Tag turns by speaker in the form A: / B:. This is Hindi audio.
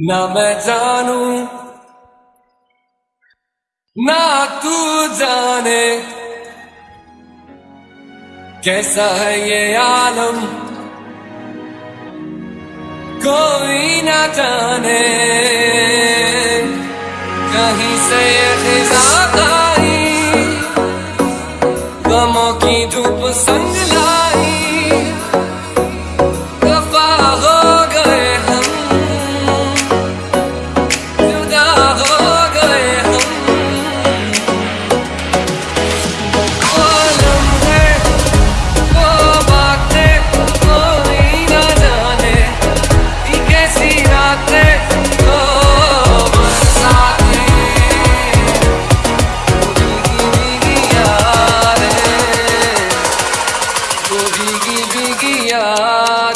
A: ना मैं जानू, ना तू जाने कैसा है ये आलम। कोई ना जाने, कहीं से ये खिजात yeah.